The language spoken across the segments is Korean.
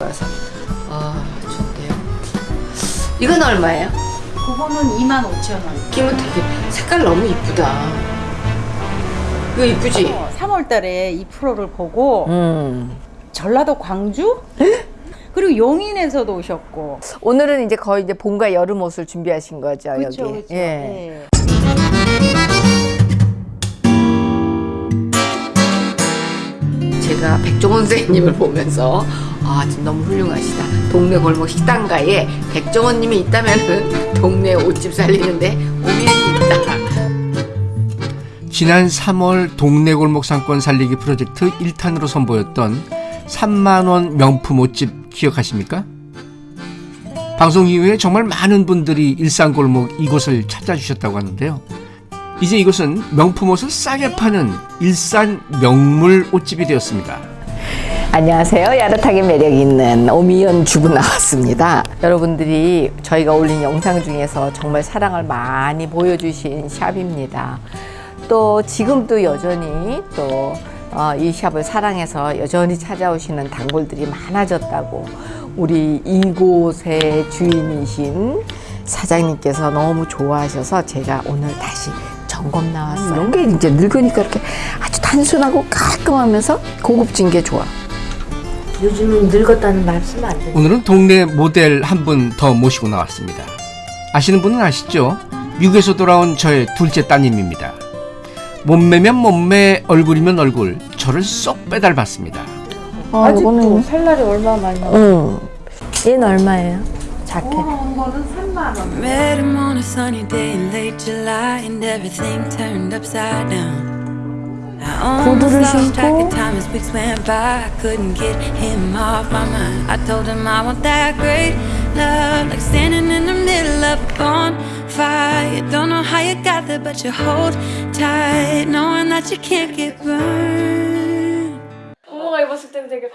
그래서 아 좋네요. 이건 얼마예요? 그거는 2만 5천 원. 김은 되게 색깔 너무 이쁘다. 이거 이쁘지? 3월 달에 이 프로를 보고 음. 전라도 광주? 그리고 용인에서도 오셨고. 오늘은 이제 거의 이제 봄과 여름 옷을 준비하신 거죠 그렇죠, 여기. 그렇죠. 예. 예. 제가 백종원 선생님을 보면서 아 너무 훌륭하시다. 동네 골목 식당가에 백종원님이 있다면은 동네 옷집 살리는데 오면이 있다. 지난 3월 동네 골목 상권 살리기 프로젝트 1탄으로 선보였던 3만원 명품 옷집 기억하십니까? 방송 이후에 정말 많은 분들이 일산 골목 이곳을 찾아주셨다고 하는데요. 이제 이곳은 명품 옷을 싸게 파는 일산 명물 옷집이 되었습니다. 안녕하세요. 야릇하게 매력 있는 오미연 주부 나왔습니다. 여러분들이 저희가 올린 영상 중에서 정말 사랑을 많이 보여주신 샵입니다. 또 지금도 여전히 또 어, 이 샵을 사랑해서 여전히 찾아오시는 단골들이 많아졌다고 우리 이곳의 주인이신 사장님께서 너무 좋아하셔서 제가 오늘 다시 점검 나왔어요. 이런 게 이제 늙으니까 이렇게 아주 단순하고 깔끔하면서 고급진 게 좋아. 요즘은 늙었다는 말 쓰면 안 돼. 오늘은 동네 모델 한 분 더 모시고 나왔습니다. 아시는 분은 아시죠? 미국에서 돌아온 저의 둘째 따님입니다. 몸매면 몸매, 얼굴이면 얼굴, 저를 쏙 빼닮았습니다. 아, 이거는 살 날이 얼마 많이 응. 얘는 얼마예요? 자켓. 거는 3만 원. Met him on a sunny day in late July, and everything turned upside down. I almost 구두를 lost track 신고. of time as weeks went by. I couldn't get him off my mind. I told him I want that great love, like standing in the middle of a bonfire. You don't know how you got there, but you hold tight, knowing that you can't get burned. 부모가 입었을 때는 되게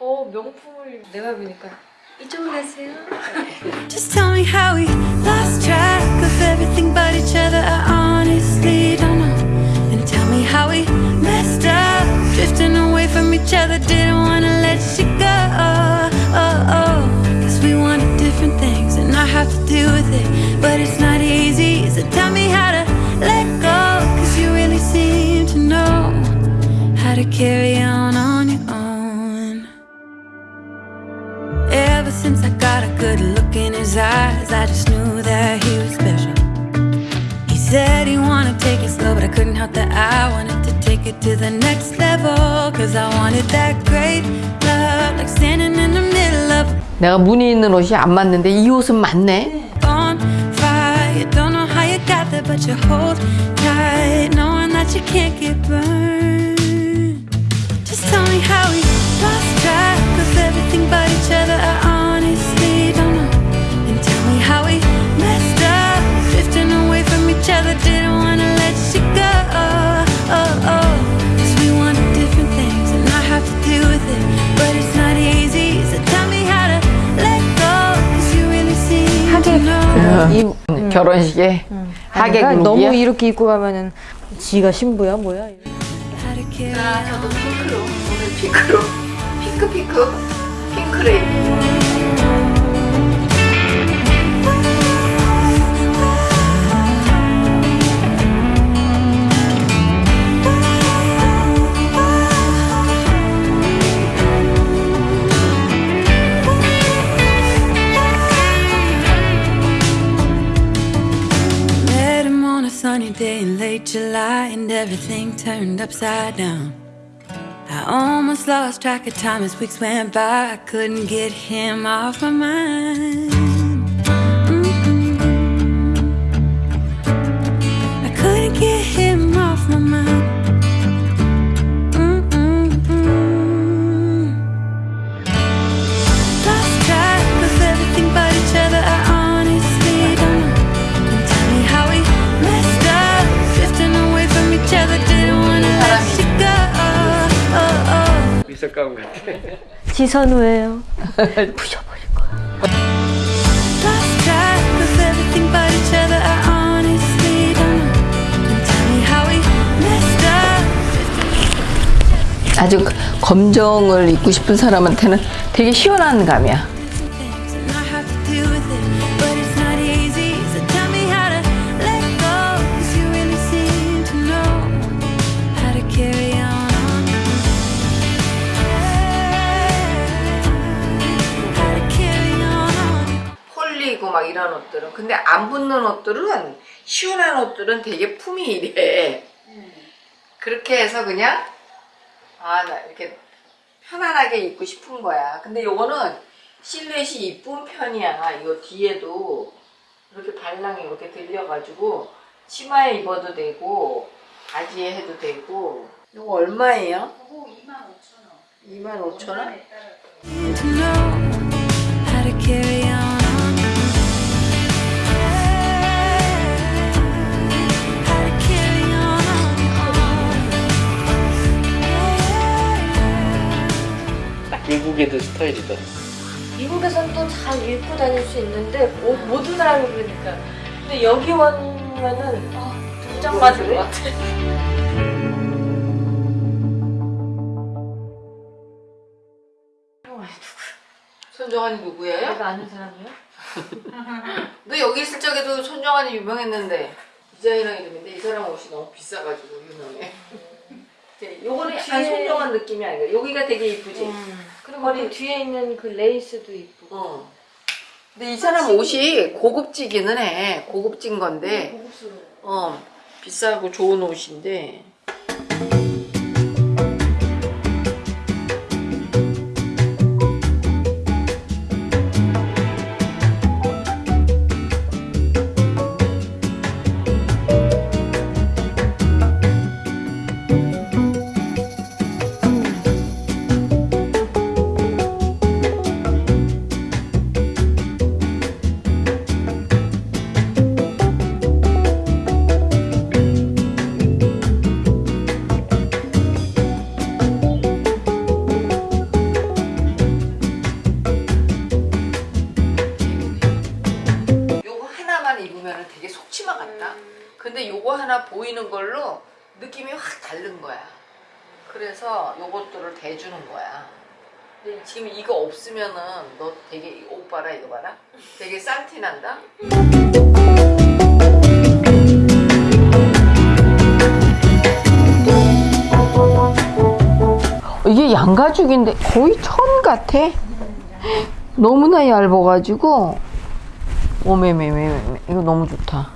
어 명품을 입- 내가 보니까 이쪽으로 가세요. Just tell me how we lost track of everything to carry on on your own. Ever since I got a good look in his eyes, I just knew that he was special. He said he wanted to take it slow, but I couldn't help that I wanted to take it to the next level. Cause I wanted that great love, like standing in the middle of 내가 무늬 있는 옷이 안 맞는데 이 옷은 맞네. a bonfire. You don't know how you got there, but you hold tight, knowing that you can't get burned. Just tell me how we lost track of everything but each other. I honestly don't know. And tell me how we messed up, drifting away from each other. Didn't wanna let you go. Oh, oh. Cause we wanted different things, and I have to deal with it. But it's not easy, so tell me how to let go. Cause you really seem to know. 이 음, 결혼식에 하객 아니라 너무 룩이야. 이렇게 입고 가면은 지가 신부야 뭐야? How to carry 자 저도 핑크로 오늘 핑크로 핑크 핑크 핑크를 입고 Met him on a sunny day in late July, and everything turned upside down. Almost lost track of time as weeks went by. I couldn't get him off my mind. 지선우예요. Messed up. 아주 검정을 입고 싶은 사람한테는 되게 시원한 감이야. 옷들은. 근데 안 붙는 옷들은 시원한 옷들은 되게 품이 이래. 그렇게 해서 그냥 아 나 이렇게 편안하게 입고 싶은 거야. 근데 요거는 실루엣이 이쁜 편이야. 이거 뒤에도 이렇게 발랑이 이렇게 들려가지고 치마에 입어도 되고 바지에 해도 되고. 이거 얼마예요? 이거 25,000원. 25,000원? 스타일이다. 미국에서는 또잘 입고 다닐 수 있는데 모, 모든 사람이 그러니까. 근데 여기 오면은 아, 등장 맞을 것 같아. 손정환이 누구예요? 내가 아는 사람이요? 너 여기 있을 적에도 손정환이 유명했는데 디자이너 이름인데 이 사람 옷이 너무 비싸가지고 유명해. 요거는 약간 손정환 느낌이 아니야. 여기가 되게 이쁘지. 그 뒤에 있는 그 레이스도 이쁘고. 어. 근데 이 사람 옷이 고급지기는 해. 고급진 건데, 고급스러워. 어 비싸고 좋은 옷인데. 그래서 요것들을 대주는 거야. 근데 지금 이거 없으면은 너 되게 옷 봐라 이거 봐라. 되게 싼티 난다. 이게 양가죽인데 거의 천 같아. 너무나 얇아가지고 오메메메메 이거 너무 좋다.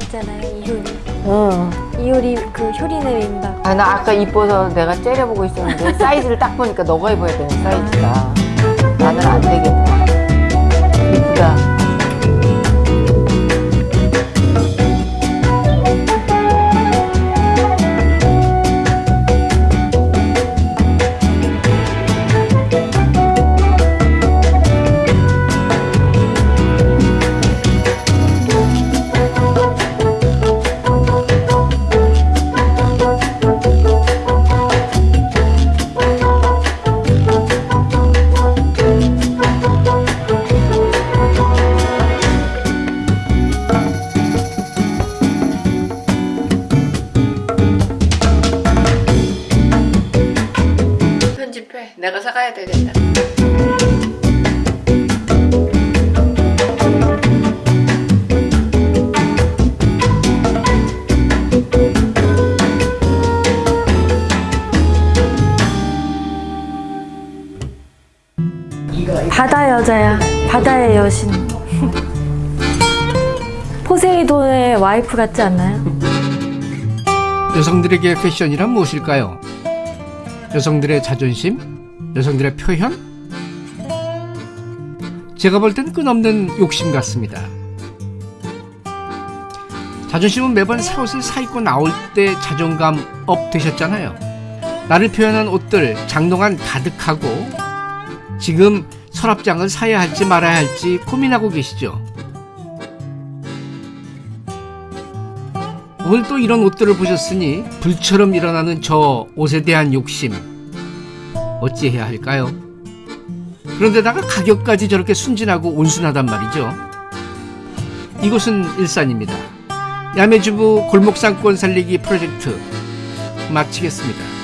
같잖아요, 이효리. 응. 이효리 그 효리네 민박. 아, 나 아까 이뻐서 내가 째려보고 있었는데 사이즈를 딱 보니까 너가 입어야 되는 사이즈다. 나는 안 되겠다. 이쁘다. 바다의 여신. 포세이돈의 와이프 같지 않나요? 여성들에게 패션이란 무엇일까요? 여성들의 자존심? 여성들의 표현? 제가 볼 땐 끝없는 욕심 같습니다. 자존심은 매번 새 옷을 사 입고 나올 때 자존감 up 되셨잖아요. 나를 표현한 옷들 장롱 안 가득하고 지금 서랍장을 사야 할지 말아야 할지 고민하고 계시죠? 오늘 또 이런 옷들을 보셨으니 불처럼 일어나는 저 옷에 대한 욕심 어찌해야 할까요? 그런데다가 가격까지 저렇게 순진하고 온순하단 말이죠. 이곳은 일산입니다. 야매주부 골목상권 살리기 프로젝트 마치겠습니다.